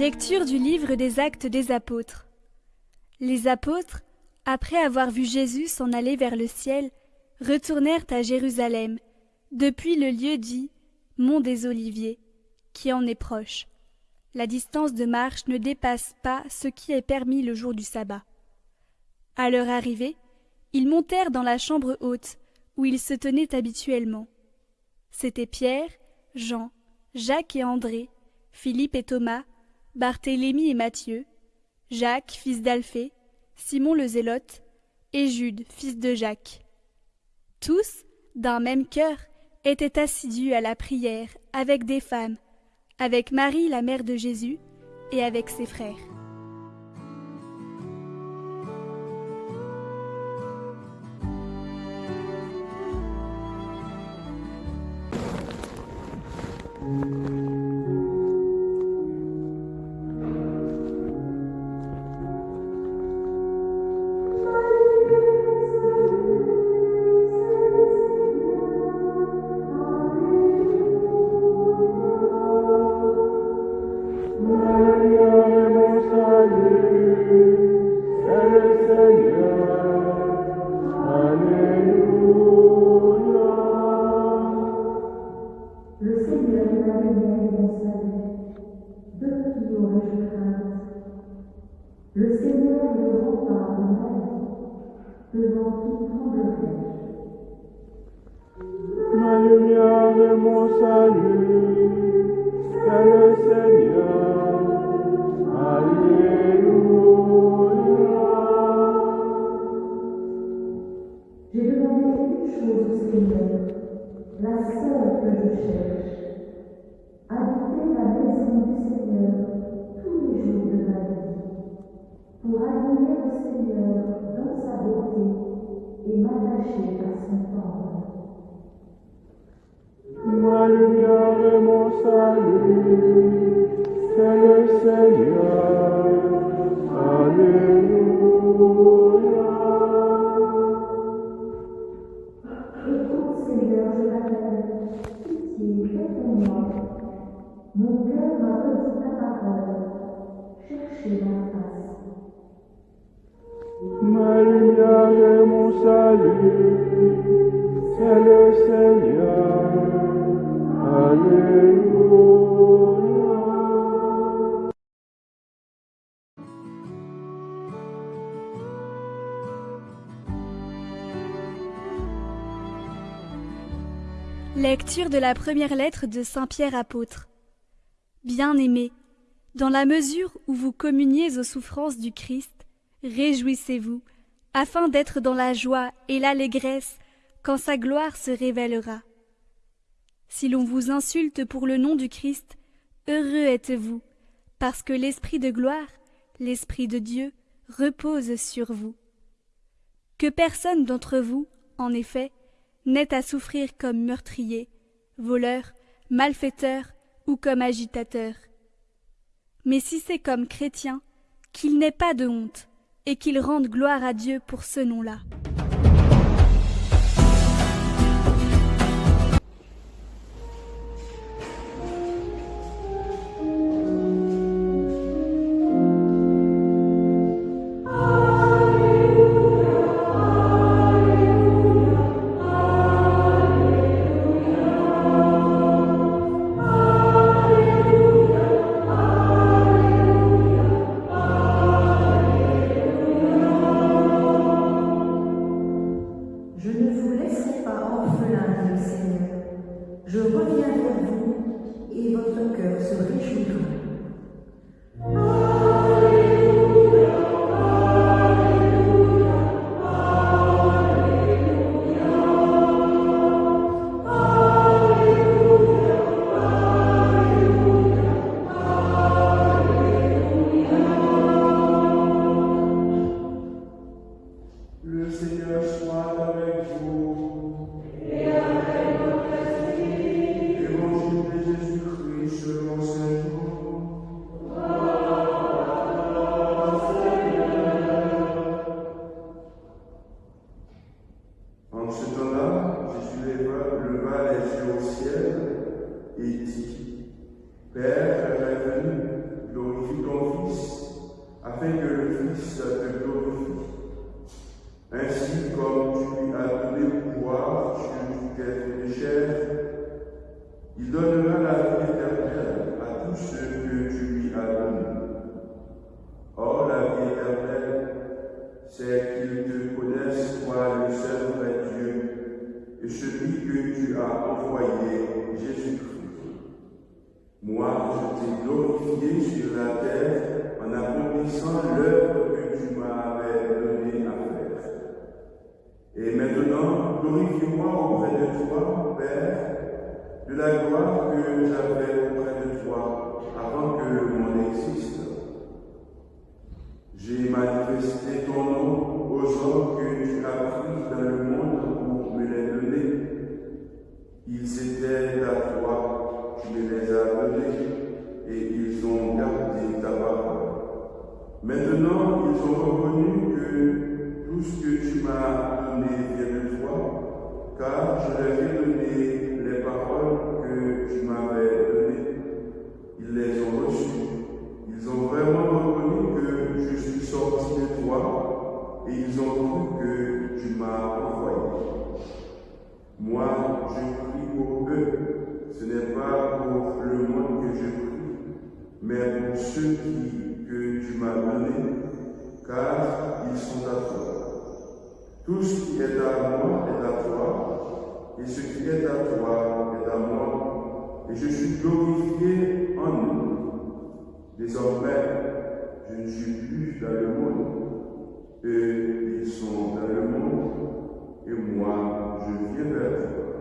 Lecture du livre des actes des apôtres. Les apôtres, après avoir vu Jésus s'en aller vers le ciel, retournèrent à Jérusalem, depuis le lieu dit Mont des Oliviers, qui en est proche. La distance de marche ne dépasse pas ce qui est permis le jour du sabbat. À leur arrivée, ils montèrent dans la chambre haute, où ils se tenaient habituellement. C'étaient Pierre, Jean, Jacques et André, Philippe et Thomas, Barthélemy et Matthieu, Jacques, fils d'Alphée, Simon le Zélote, et Jude, fils de Jacques. Tous, d'un même cœur, étaient assidus à la prière avec des femmes, avec Marie la mère de Jésus, et avec ses frères. De la première lettre de Saint Pierre apôtre. Bien-aimés, dans la mesure où vous communiez aux souffrances du Christ, réjouissez-vous, afin d'être dans la joie et l'allégresse quand sa gloire se révélera. Si l'on vous insulte pour le nom du Christ, heureux êtes-vous, parce que l'Esprit de gloire, l'Esprit de Dieu, repose sur vous. Que personne d'entre vous, en effet, n'ait à souffrir comme meurtrier, voleur, malfaiteur ou comme agitateur. Mais si c'est comme chrétien, qu'il n'ait pas de honte, et qu'il rende gloire à Dieu pour ce nom-là. Je reviens vers vous et votre cœur se réjouira. Ainsi, comme tu lui as donné pouvoir sur de chair, il donnera la vie éternelle à tous ceux que tu lui as donnés. Or, la vie éternelle, c'est qu'ils te connaissent, toi, le seul vrai Dieu, et celui que tu as envoyé, Jésus-Christ. Moi, je t'ai glorifié sur la terre en accomplissant l'œuvre que tu m'avais donnée à faire. Et maintenant, glorifie-moi auprès de toi, Père, de la gloire que j'avais auprès de toi avant que monde existe. J'ai manifesté ton nom aux hommes que tu as pris dans le monde pour me les donner. Ils étaient à toi, tu me les as donnés, et ils ont gardé ta parole. Maintenant, ils ont reconnu que tout ce que tu m'as donné vient de toi, car je leur ai donné les paroles que tu m'avais données. Ils les ont reçues. Ils ont vraiment reconnu que je suis sorti de toi et ils ont cru que tu m'as envoyé. Moi, je prie pour eux. Ce n'est pas pour le monde que je prie, mais pour ceux qui, tu m'as donnés, car ils sont à toi. Tout ce qui est à moi est à toi, et ce qui est à toi est à moi, et je suis glorifié en eux. Désormais, je ne suis plus dans le monde, eux, ils sont dans le monde, et moi, je viens vers toi.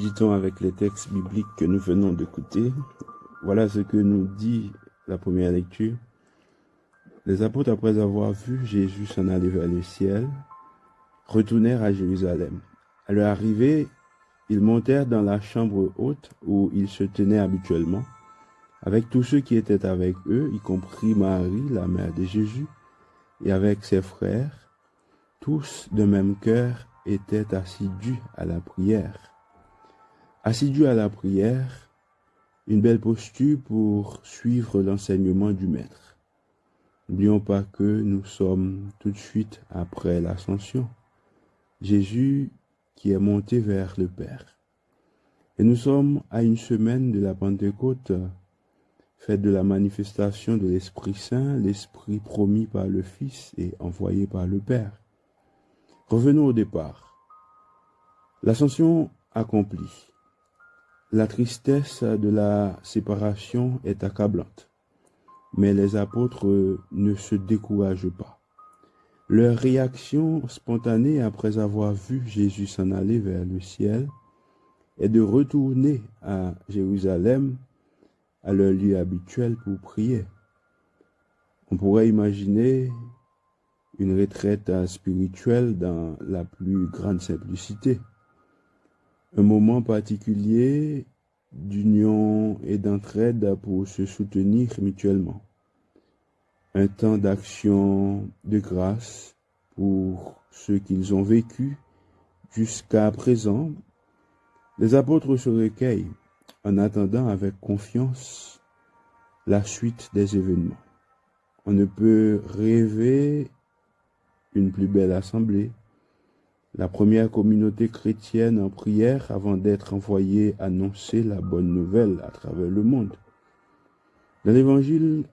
Méditons avec les textes bibliques que nous venons d'écouter. Voilà ce que nous dit la première lecture. Les apôtres, après avoir vu Jésus s'en aller vers le ciel, retournèrent à Jérusalem. À leur arrivée, ils montèrent dans la chambre haute où ils se tenaient habituellement, avec tous ceux qui étaient avec eux, y compris Marie, la mère de Jésus, et avec ses frères. Tous de même cœur étaient assidus à la prière. Assidus à la prière, une belle posture pour suivre l'enseignement du Maître. N'oublions pas que nous sommes tout de suite après l'ascension. Jésus qui est monté vers le Père. Et nous sommes à une semaine de la Pentecôte, fête de la manifestation de l'Esprit Saint, l'Esprit promis par le Fils et envoyé par le Père. Revenons au départ. L'ascension accomplie. La tristesse de la séparation est accablante, mais les apôtres ne se découragent pas. Leur réaction spontanée après avoir vu Jésus s'en aller vers le ciel est de retourner à Jérusalem, à leur lieu habituel pour prier. On pourrait imaginer une retraite spirituelle dans la plus grande simplicité. Un moment particulier d'union et d'entraide pour se soutenir mutuellement un temps d'action de grâce pour ce qu'ils ont vécu jusqu'à présent. Les apôtres se recueillent en attendant avec confiance la suite des événements. On ne peut rêver une plus belle assemblée, la première communauté chrétienne en prière avant d'être envoyée annoncer la bonne nouvelle à travers le monde. Dans l'évangile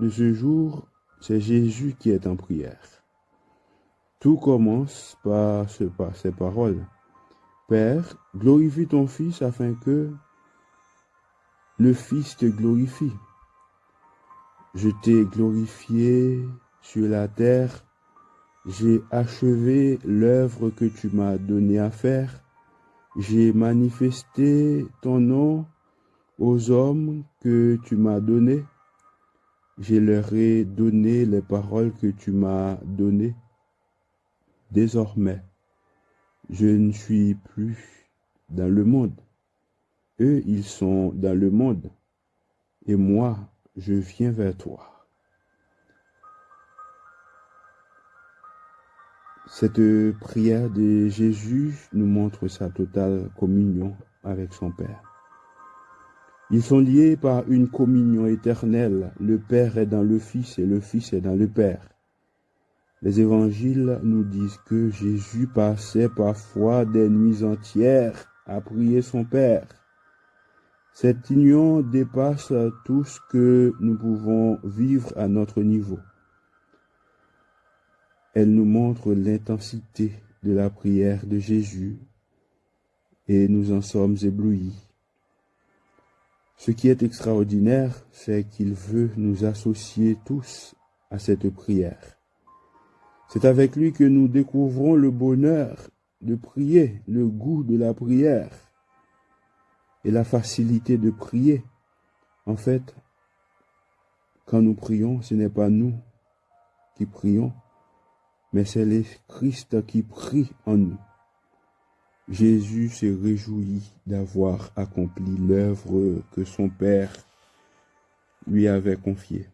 de ce jour, c'est Jésus qui est en prière. Tout commence par, ce, par ces paroles. Père, glorifie ton Fils afin que le Fils te glorifie. Je t'ai glorifié sur la terre, j'ai achevé l'œuvre que tu m'as donné à faire, j'ai manifesté ton nom aux hommes que tu m'as donnés je leur ai donné les paroles que tu m'as données. Désormais, je ne suis plus dans le monde. Eux, ils sont dans le monde. Et moi, je viens vers toi. Cette prière de Jésus nous montre sa totale communion avec son Père. Ils sont liés par une communion éternelle. Le Père est dans le Fils et le Fils est dans le Père. Les évangiles nous disent que Jésus passait parfois des nuits entières à prier son Père. Cette union dépasse tout ce que nous pouvons vivre à notre niveau. Elle nous montre l'intensité de la prière de Jésus et nous en sommes éblouis. Ce qui est extraordinaire, c'est qu'il veut nous associer tous à cette prière. C'est avec lui que nous découvrons le bonheur de prier, le goût de la prière et la facilité de prier. En fait, quand nous prions, ce n'est pas nous qui prions, mais c'est le Christ qui prie en nous. Jésus se réjouit d'avoir accompli l'œuvre que son Père lui avait confiée,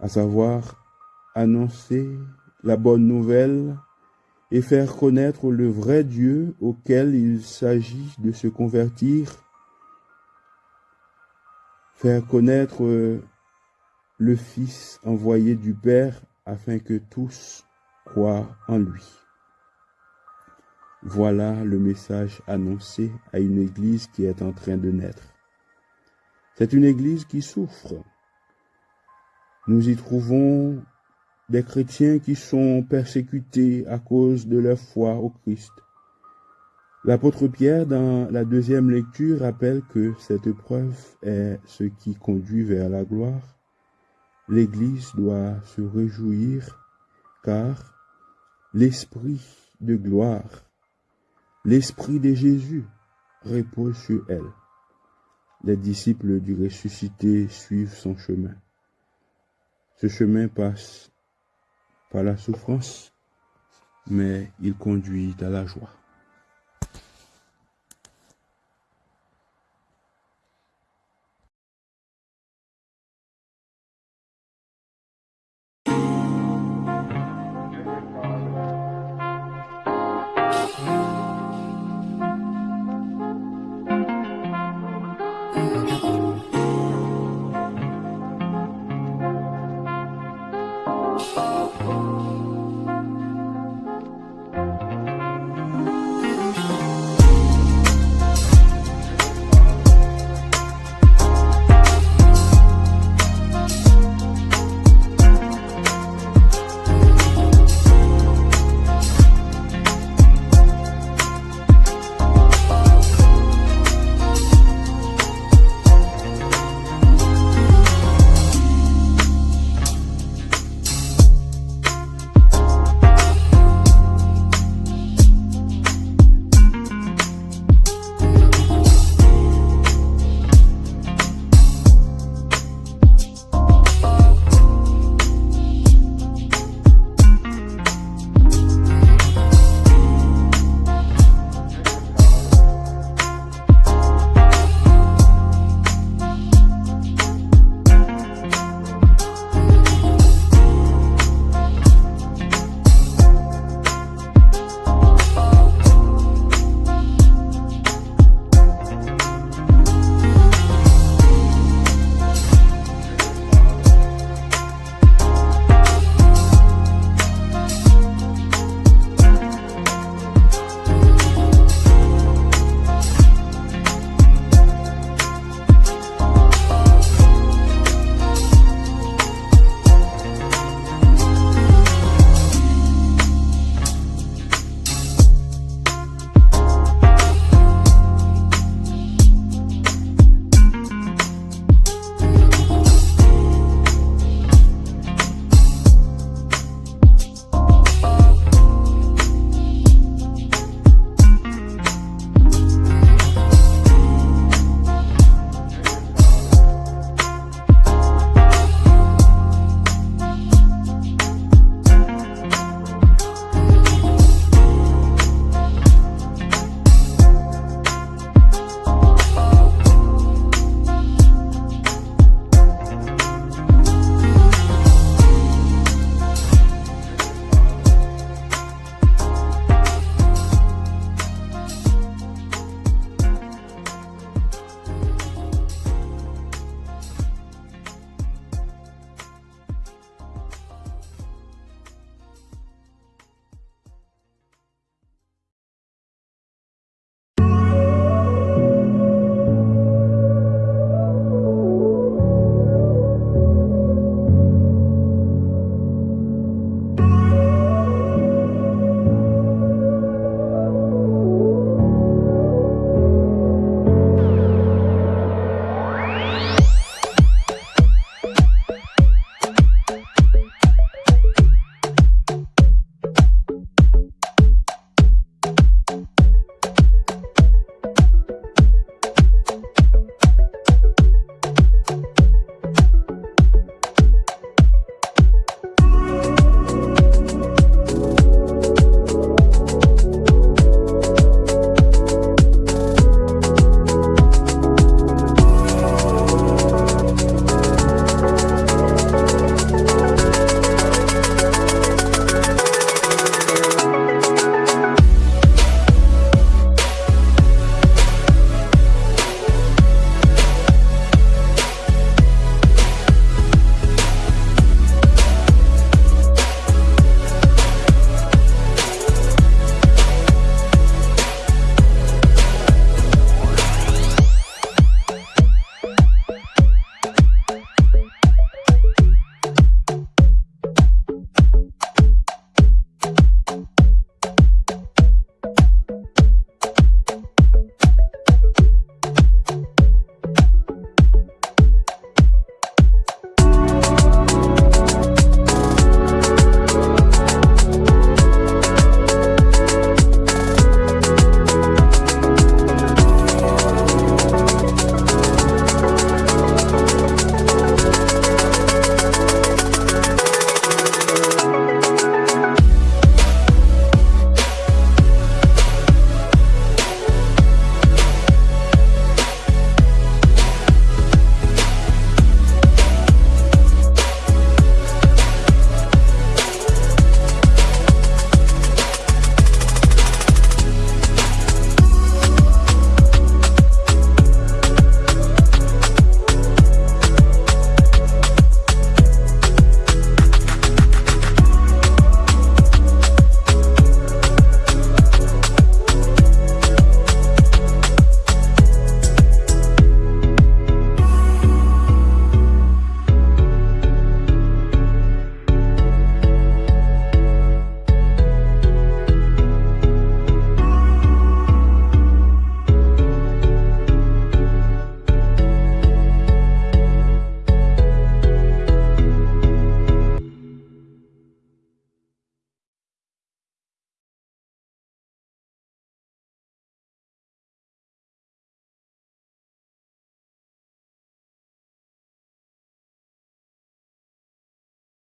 à savoir annoncer la bonne nouvelle et faire connaître le vrai Dieu auquel il s'agit de se convertir, faire connaître le Fils envoyé du Père afin que tous croient en lui. Voilà le message annoncé à une église qui est en train de naître. C'est une église qui souffre. Nous y trouvons des chrétiens qui sont persécutés à cause de leur foi au Christ. L'apôtre Pierre, dans la deuxième lecture, rappelle que cette épreuve est ce qui conduit vers la gloire. L'Église doit se réjouir car l'Esprit de gloire L'Esprit de Jésus repose sur elle. Les disciples du ressuscité suivent son chemin. Ce chemin passe par la souffrance, mais il conduit à la joie.